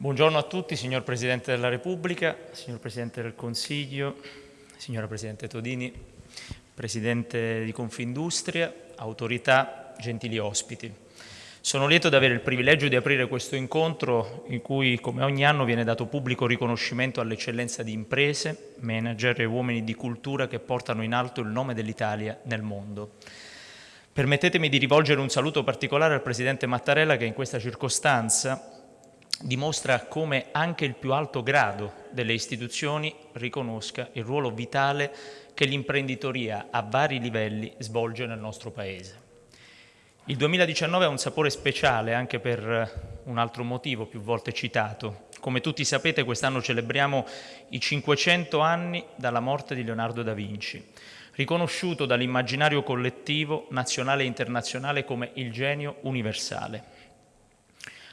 Buongiorno a tutti, signor Presidente della Repubblica, signor Presidente del Consiglio, signora Presidente Todini, Presidente di Confindustria, autorità, gentili ospiti. Sono lieto di avere il privilegio di aprire questo incontro in cui, come ogni anno, viene dato pubblico riconoscimento all'eccellenza di imprese, manager e uomini di cultura che portano in alto il nome dell'Italia nel mondo. Permettetemi di rivolgere un saluto particolare al Presidente Mattarella che in questa circostanza dimostra come anche il più alto grado delle istituzioni riconosca il ruolo vitale che l'imprenditoria a vari livelli svolge nel nostro Paese. Il 2019 ha un sapore speciale anche per un altro motivo più volte citato. Come tutti sapete quest'anno celebriamo i 500 anni dalla morte di Leonardo da Vinci, riconosciuto dall'immaginario collettivo nazionale e internazionale come il genio universale.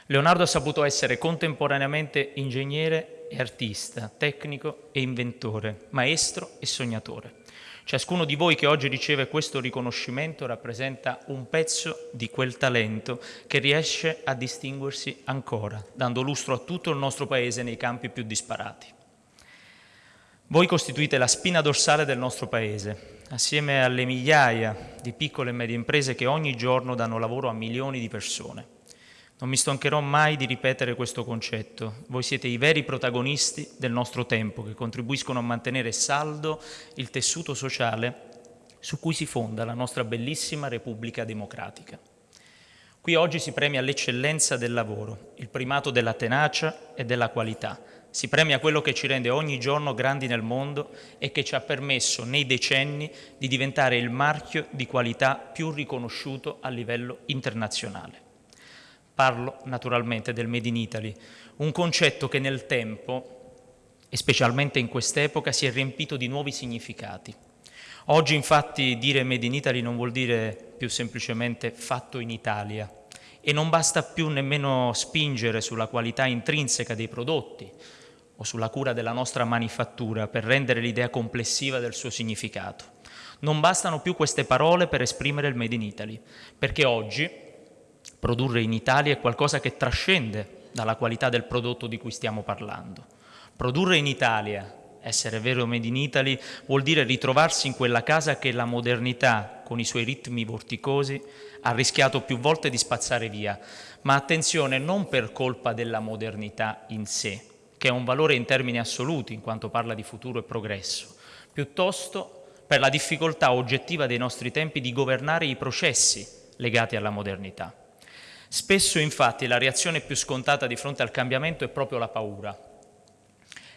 Leonardo ha saputo essere contemporaneamente ingegnere e artista, tecnico e inventore, maestro e sognatore. Ciascuno di voi che oggi riceve questo riconoscimento rappresenta un pezzo di quel talento che riesce a distinguersi ancora, dando lustro a tutto il nostro Paese nei campi più disparati. Voi costituite la spina dorsale del nostro Paese, assieme alle migliaia di piccole e medie imprese che ogni giorno danno lavoro a milioni di persone. Non mi stancherò mai di ripetere questo concetto. Voi siete i veri protagonisti del nostro tempo che contribuiscono a mantenere saldo il tessuto sociale su cui si fonda la nostra bellissima Repubblica Democratica. Qui oggi si premia l'eccellenza del lavoro, il primato della tenacia e della qualità. Si premia quello che ci rende ogni giorno grandi nel mondo e che ci ha permesso nei decenni di diventare il marchio di qualità più riconosciuto a livello internazionale. Parlo naturalmente del Made in Italy, un concetto che nel tempo, e specialmente in quest'epoca, si è riempito di nuovi significati. Oggi infatti dire Made in Italy non vuol dire più semplicemente fatto in Italia e non basta più nemmeno spingere sulla qualità intrinseca dei prodotti o sulla cura della nostra manifattura per rendere l'idea complessiva del suo significato. Non bastano più queste parole per esprimere il Made in Italy, perché oggi Produrre in Italia è qualcosa che trascende dalla qualità del prodotto di cui stiamo parlando. Produrre in Italia, essere vero Made in Italy, vuol dire ritrovarsi in quella casa che la modernità, con i suoi ritmi vorticosi, ha rischiato più volte di spazzare via. Ma attenzione, non per colpa della modernità in sé, che è un valore in termini assoluti in quanto parla di futuro e progresso, piuttosto per la difficoltà oggettiva dei nostri tempi di governare i processi legati alla modernità. Spesso infatti la reazione più scontata di fronte al cambiamento è proprio la paura.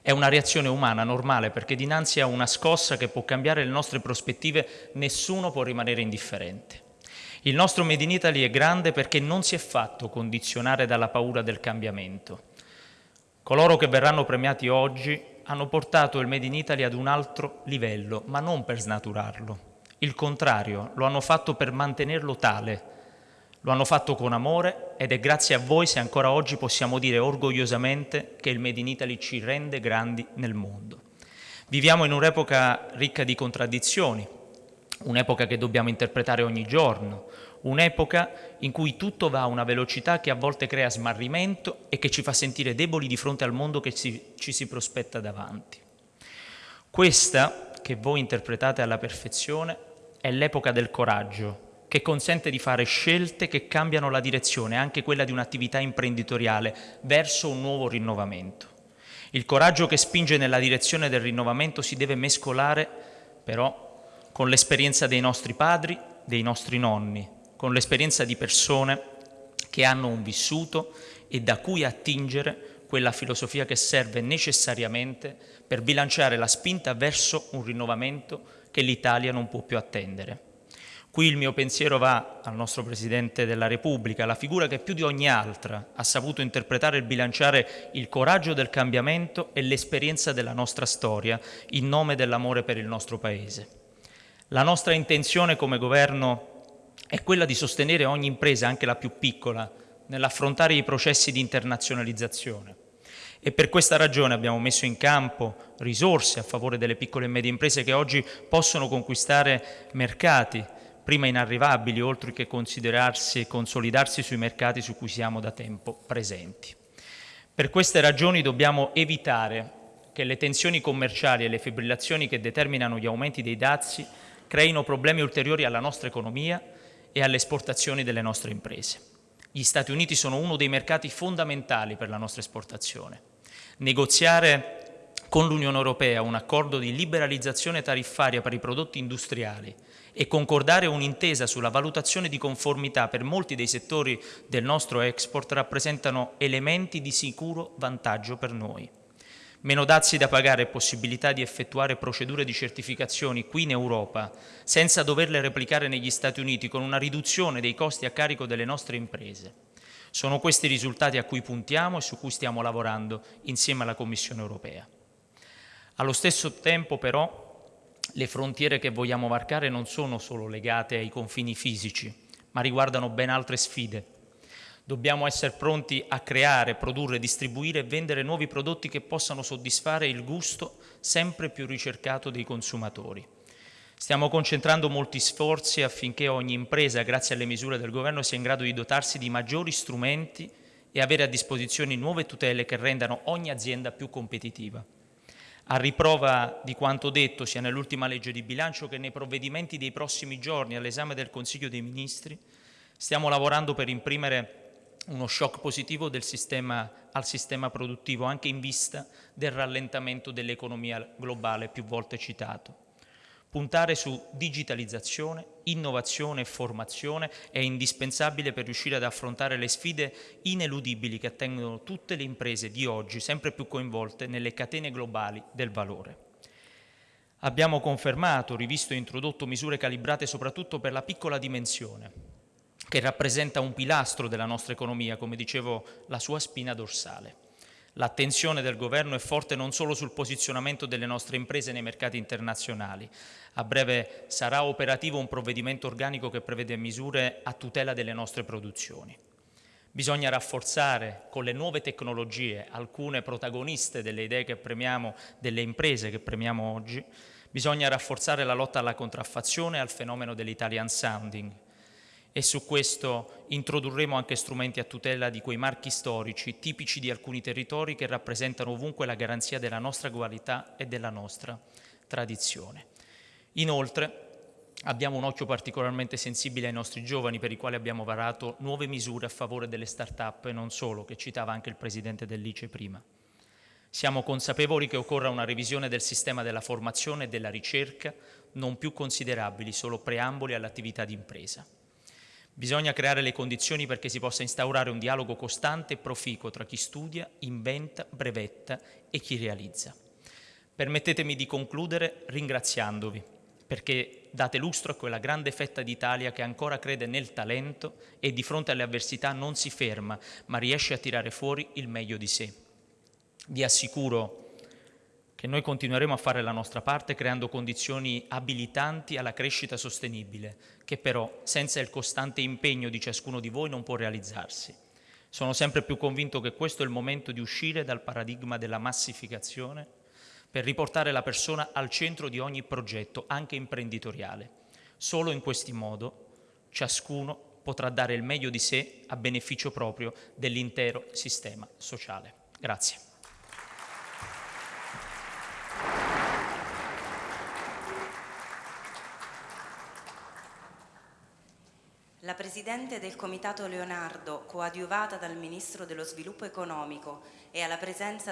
È una reazione umana, normale, perché dinanzi a una scossa che può cambiare le nostre prospettive nessuno può rimanere indifferente. Il nostro Made in Italy è grande perché non si è fatto condizionare dalla paura del cambiamento. Coloro che verranno premiati oggi hanno portato il Made in Italy ad un altro livello, ma non per snaturarlo. Il contrario, lo hanno fatto per mantenerlo tale, lo hanno fatto con amore ed è grazie a voi se ancora oggi possiamo dire orgogliosamente che il Made in Italy ci rende grandi nel mondo. Viviamo in un'epoca ricca di contraddizioni, un'epoca che dobbiamo interpretare ogni giorno, un'epoca in cui tutto va a una velocità che a volte crea smarrimento e che ci fa sentire deboli di fronte al mondo che ci, ci si prospetta davanti. Questa, che voi interpretate alla perfezione, è l'epoca del coraggio, che consente di fare scelte che cambiano la direzione, anche quella di un'attività imprenditoriale, verso un nuovo rinnovamento. Il coraggio che spinge nella direzione del rinnovamento si deve mescolare, però, con l'esperienza dei nostri padri, dei nostri nonni, con l'esperienza di persone che hanno un vissuto e da cui attingere quella filosofia che serve necessariamente per bilanciare la spinta verso un rinnovamento che l'Italia non può più attendere. Qui il mio pensiero va al nostro Presidente della Repubblica, la figura che più di ogni altra ha saputo interpretare e bilanciare il coraggio del cambiamento e l'esperienza della nostra storia in nome dell'amore per il nostro Paese. La nostra intenzione come Governo è quella di sostenere ogni impresa, anche la più piccola, nell'affrontare i processi di internazionalizzazione. E per questa ragione abbiamo messo in campo risorse a favore delle piccole e medie imprese che oggi possono conquistare mercati, prima inarrivabili, oltre che considerarsi e consolidarsi sui mercati su cui siamo da tempo presenti. Per queste ragioni dobbiamo evitare che le tensioni commerciali e le fibrillazioni che determinano gli aumenti dei dazi creino problemi ulteriori alla nostra economia e alle esportazioni delle nostre imprese. Gli Stati Uniti sono uno dei mercati fondamentali per la nostra esportazione. Negoziare con l'Unione Europea un accordo di liberalizzazione tariffaria per i prodotti industriali e concordare un'intesa sulla valutazione di conformità per molti dei settori del nostro export rappresentano elementi di sicuro vantaggio per noi. Meno dazi da pagare e possibilità di effettuare procedure di certificazioni qui in Europa senza doverle replicare negli Stati Uniti con una riduzione dei costi a carico delle nostre imprese. Sono questi i risultati a cui puntiamo e su cui stiamo lavorando insieme alla Commissione europea. Allo stesso tempo però le frontiere che vogliamo varcare non sono solo legate ai confini fisici, ma riguardano ben altre sfide Dobbiamo essere pronti a creare, produrre, distribuire e vendere nuovi prodotti che possano soddisfare il gusto sempre più ricercato dei consumatori. Stiamo concentrando molti sforzi affinché ogni impresa, grazie alle misure del Governo, sia in grado di dotarsi di maggiori strumenti e avere a disposizione nuove tutele che rendano ogni azienda più competitiva. A riprova di quanto detto sia nell'ultima legge di bilancio che nei provvedimenti dei prossimi giorni all'esame del Consiglio dei Ministri, stiamo lavorando per imprimere uno shock positivo sistema, al sistema produttivo, anche in vista del rallentamento dell'economia globale più volte citato. Puntare su digitalizzazione, innovazione e formazione è indispensabile per riuscire ad affrontare le sfide ineludibili che attengono tutte le imprese di oggi, sempre più coinvolte nelle catene globali del valore. Abbiamo confermato, rivisto e introdotto misure calibrate soprattutto per la piccola dimensione, che rappresenta un pilastro della nostra economia, come dicevo, la sua spina dorsale. L'attenzione del Governo è forte non solo sul posizionamento delle nostre imprese nei mercati internazionali. A breve sarà operativo un provvedimento organico che prevede misure a tutela delle nostre produzioni. Bisogna rafforzare con le nuove tecnologie alcune protagoniste delle idee che premiamo, delle imprese che premiamo oggi. Bisogna rafforzare la lotta alla contraffazione e al fenomeno dell'Italian sounding e su questo introdurremo anche strumenti a tutela di quei marchi storici tipici di alcuni territori che rappresentano ovunque la garanzia della nostra qualità e della nostra tradizione. Inoltre abbiamo un occhio particolarmente sensibile ai nostri giovani per i quali abbiamo varato nuove misure a favore delle start-up e non solo, che citava anche il Presidente dell'ICE prima. Siamo consapevoli che occorra una revisione del sistema della formazione e della ricerca, non più considerabili solo preamboli all'attività di impresa. Bisogna creare le condizioni perché si possa instaurare un dialogo costante e proficuo tra chi studia, inventa, brevetta e chi realizza. Permettetemi di concludere ringraziandovi perché date lustro a quella grande fetta d'Italia che ancora crede nel talento e di fronte alle avversità non si ferma, ma riesce a tirare fuori il meglio di sé. Vi assicuro che noi continueremo a fare la nostra parte creando condizioni abilitanti alla crescita sostenibile, che però senza il costante impegno di ciascuno di voi non può realizzarsi. Sono sempre più convinto che questo è il momento di uscire dal paradigma della massificazione per riportare la persona al centro di ogni progetto, anche imprenditoriale. Solo in questo modo ciascuno potrà dare il meglio di sé a beneficio proprio dell'intero sistema sociale. Grazie. La Presidente del Comitato Leonardo, coadiuvata dal Ministro dello Sviluppo Economico e alla presenza